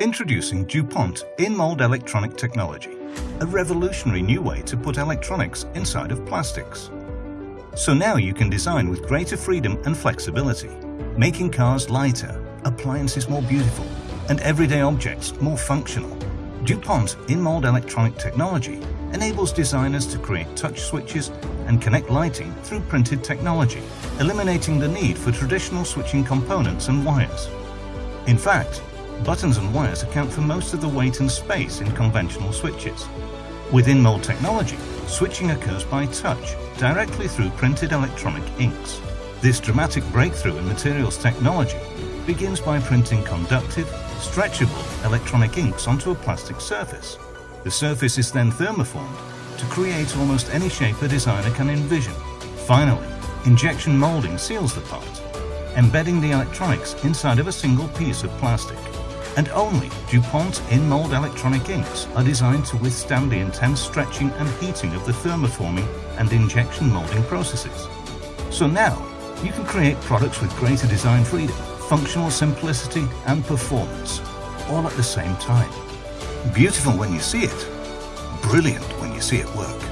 Introducing DuPont in-mold electronic technology, a revolutionary new way to put electronics inside of plastics. So now you can design with greater freedom and flexibility, making cars lighter, appliances more beautiful, and everyday objects more functional. DuPont in-mold electronic technology enables designers to create touch switches and connect lighting through printed technology, eliminating the need for traditional switching components and wires. In fact, buttons and wires account for most of the weight and space in conventional switches. With in-mold technology, switching occurs by touch, directly through printed electronic inks. This dramatic breakthrough in materials technology begins by printing conductive, stretchable electronic inks onto a plastic surface. The surface is then thermoformed to create almost any shape a designer can envision. Finally, injection molding seals the part, embedding the electronics inside of a single piece of plastic and only DuPont in-mold electronic inks are designed to withstand the intense stretching and heating of the thermoforming and injection molding processes. So now, you can create products with greater design freedom, functional simplicity and performance, all at the same time. Beautiful when you see it, brilliant when you see it work.